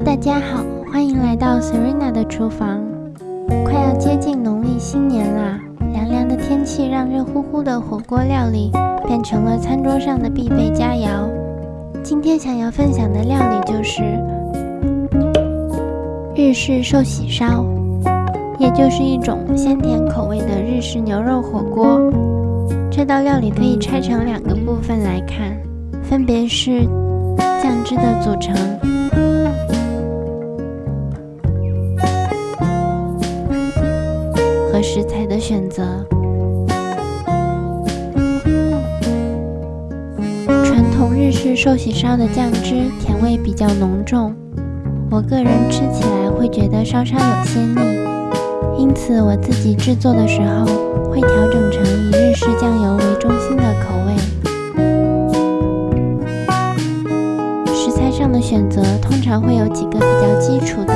大家好，欢迎来到 Serena 的厨房。快要接近农历新年啦，凉凉的天气让热乎乎的火锅料理变成了餐桌上的必备佳肴。今天想要分享的料理就是日式寿喜烧，也就是一种鲜甜口味的日式牛肉火锅。这道料理可以拆成两个部分来看，分别是酱汁的组成。食材的选择。传统日式寿喜烧的酱汁甜味比较浓重，我个人吃起来会觉得稍稍有些腻，因此我自己制作的时候会调整成以日式酱油为中心的口味。食材上的选择通常会有几个比较基础的，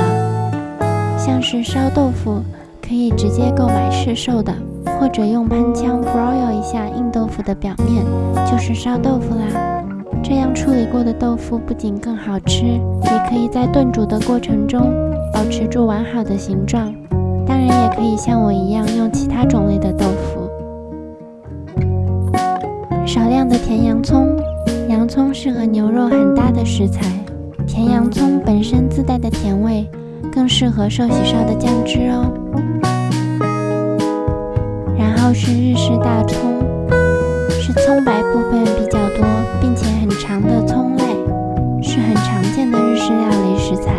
像是烧豆腐。可以直接购买市售的，或者用喷枪 broil 一下硬豆腐的表面，就是烧豆腐啦。这样处理过的豆腐不仅更好吃，也可以在炖煮的过程中保持住完好的形状。当然，也可以像我一样用其他种类的豆腐。少量的甜洋葱，洋葱是和牛肉很搭的食材，甜洋葱本身自带的甜味。更适合寿喜烧的酱汁哦。然后是日式大葱，是葱白部分比较多并且很长的葱类，是很常见的日式料理食材。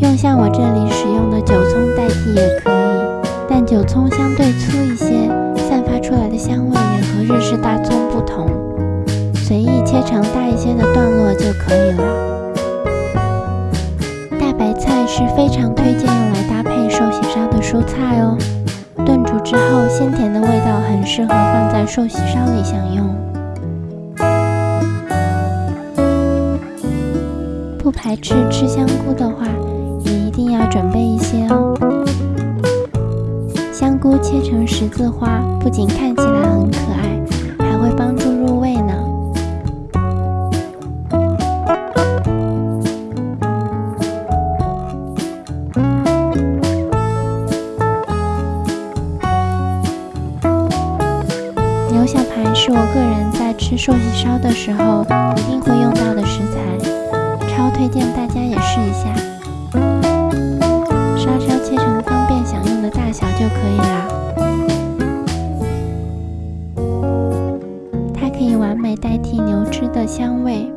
用像我这里使用的韭葱代替也可以，但韭葱相对粗一些，散发出来的香味也和日式大葱不同。随意切成大一些的段落就可以了。大白菜是非常推荐用来搭配配寿喜烧的蔬菜哦。炖煮之后，鲜甜的味道很适合放在寿喜烧里享用。不排斥吃香菇的话，也一定要准备一些哦。香菇切成十字花，不仅看起来很可爱，吃寿喜烧的时候一定会用到的食材，超推荐大家也试一下。稍稍切成方便享用的大小就可以啦。它可以完美代替牛脂的香味。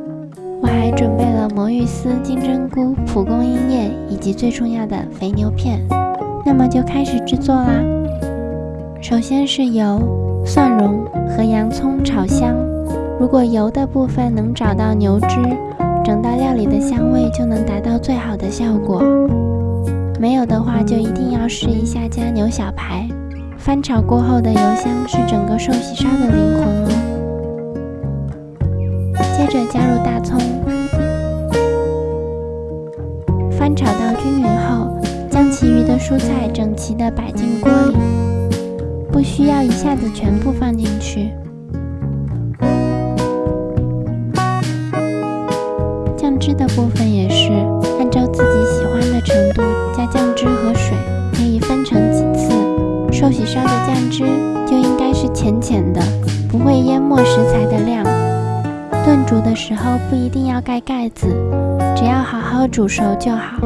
我还准备了魔芋丝、金针菇、蒲公英叶以及最重要的肥牛片。那么就开始制作啦。首先是油。蒜蓉和洋葱炒香，如果油的部分能找到牛脂，整道料理的香味就能达到最好的效果。没有的话，就一定要试一下加牛小排。翻炒过后的油香是整个寿喜烧的灵魂哦。接着加入大葱，翻炒到均匀后，将其余的蔬菜整齐的摆进锅里。不需要一下子全部放进去。汁的部分也是按照自己喜欢的程度加酱汁和水，可以分成几次。寿喜烧的酱汁就应该是浅浅的，不会淹没食材的量。炖煮的时候不一定要盖盖子，只要好好煮熟就好。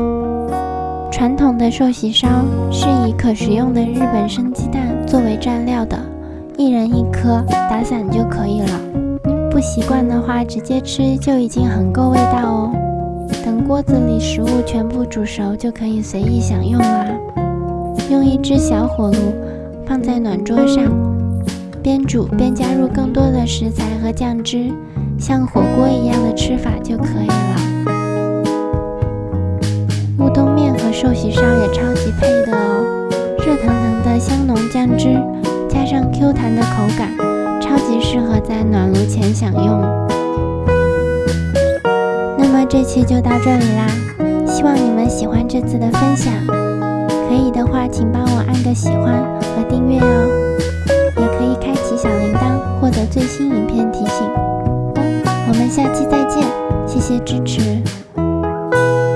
传统的寿喜烧是以可食用的日本生鸡蛋作为蘸料的，一人一颗，打散就可以了。不习惯的话，直接吃就已经很够味道哦。等锅子里食物全部煮熟，就可以随意享用啦。用一只小火炉放在暖桌上，边煮边加入更多的食材和酱汁，像火锅一样的吃法就可以了。乌冬面和寿喜烧也超级配的哦，热腾腾的香浓酱汁，加上 Q 弹的口感，超级适合在暖炉前享用。那么这期就到这里啦，希望你们喜欢这次的分享，可以的话请帮我按个喜欢和订阅哦，也可以开启小铃铛获得最新影片提醒。我们下期再见，谢谢支持。